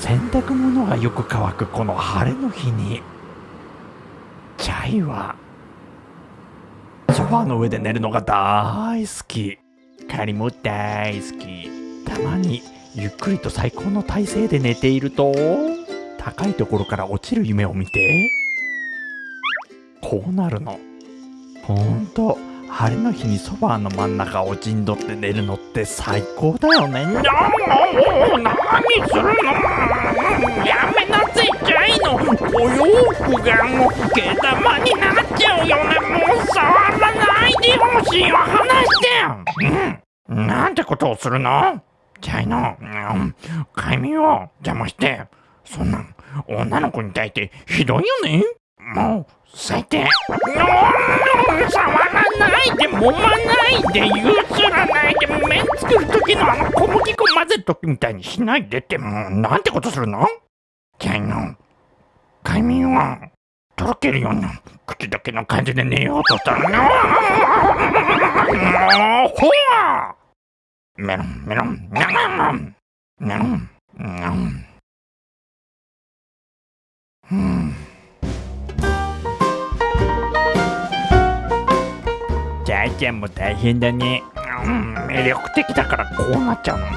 洗濯物がよく乾く。この晴れの日にチャイはソファーの上で寝るのが大好き。カリも大好き。たまにゆっくりと最高の体勢で寝ていると高いところから落ちる夢を見てこうなるの。ほんと。晴れの日にソファーの真ん中を陣取って寝るのって最高だよね。もう何するのやめなさい。チャイのお洋服がもう毛玉になっちゃうよねもう触らない。でほしい。わ離してうんなんてことをするのチャイの、うん、快眠を邪魔してそんなん女の子に対してひどい。よねもう最低揉まないで譲らないで麺作る時のあの小麦粉混ぜる時みたいにしないでってもうなんてことするの？チャイの快眠はとろけるような口どけの感じで寝ようとしたらもうほらメロンメロンメロンメロンメロン。うんチャイちゃんも大変だね。うん魅力的だからこうなっちゃうの、うん。